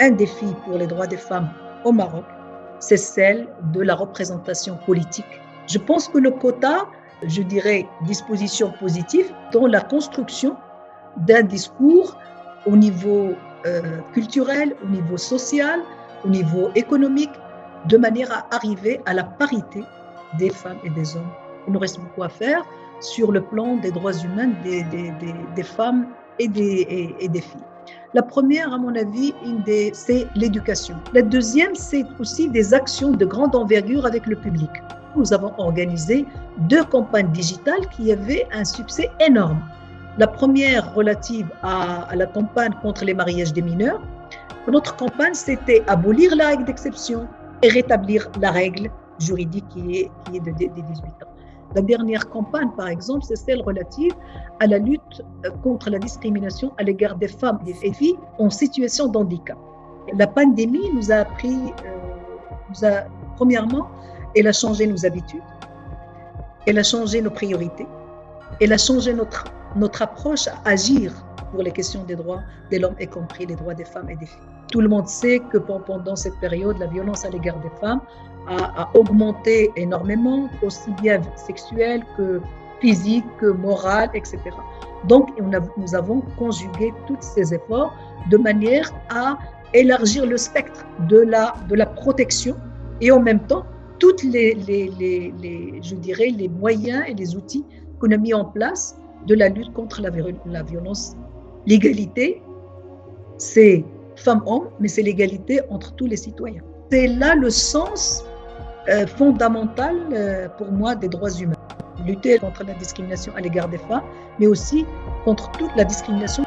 un défi pour les droits des femmes au Maroc, c'est celle de la représentation politique. Je pense que le quota, je dirais, disposition positive dans la construction d'un discours au niveau euh, culturel, au niveau social, au niveau économique, de manière à arriver à la parité des femmes et des hommes. Il nous reste beaucoup à faire sur le plan des droits humains des, femmes et, des filles. La première, à mon avis, c'est l'éducation. La deuxième, c'est aussi des actions de grande envergure avec le public. Nous avons organisé deux campagnes digitales qui avaient un succès énorme. La première relative à, la campagne contre les mariages des mineurs. Notre campagne, c'était abolir la règle d'exception et rétablir la règle juridique qui est, de, de, de 18 ans. La dernière campagne, par exemple, c'est celle relative à la lutte euh, contre la discrimination à l'égard des femmes et des filles en situation de handicap. La pandémie nous a appris, euh, nous a, premièrement, elle a changé nos habitudes, elle a changé nos priorités, elle a changé notre, notre approche à agir pour les questions des droits de l'homme, y compris les droits des femmes et des filles. Tout le monde sait que pendant cette période, la violence à l'égard des femmes a, augmenté énormément, aussi bien sexuelle que physique, que morale, etc. Donc, nous avons conjugué tous ces efforts de manière à élargir le spectre de la, de la protection et en même temps, toutes les, je dirais, les moyens et les outils qu'on a mis en place de la lutte contre la violence. L'égalité, c'est femmes-hommes, mais c'est l'égalité entre tous les citoyens. C'est là le sens euh, fondamental euh, pour moi des droits humains. Lutter contre la discrimination à l'égard des femmes, mais aussi contre toute la discrimination